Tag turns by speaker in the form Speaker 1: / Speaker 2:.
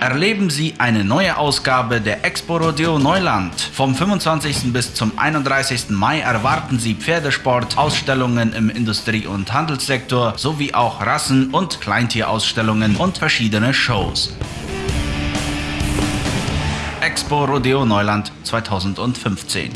Speaker 1: Erleben Sie eine neue Ausgabe der Expo Rodeo Neuland. Vom 25. bis zum 31. Mai erwarten Sie Pferdesport, Ausstellungen im Industrie- und Handelssektor sowie auch Rassen- und Kleintierausstellungen und verschiedene Shows. Expo Rodeo Neuland 2015